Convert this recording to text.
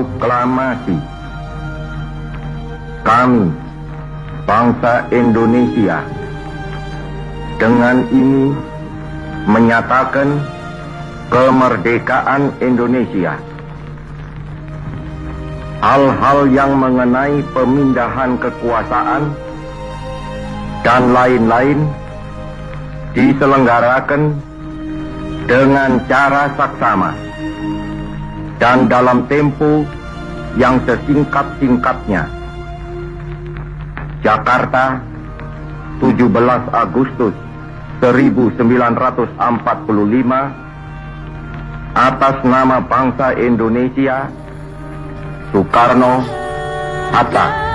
proklamasi kami bangsa Indonesia dengan ini menyatakan kemerdekaan Indonesia. Hal-hal yang mengenai pemindahan kekuasaan dan lain-lain diselenggarakan dengan cara saksama dan dalam tempo yang sesingkat-singkatnya. Jakarta, 17 Agustus 1945 atas nama bangsa Indonesia Soekarno Hatta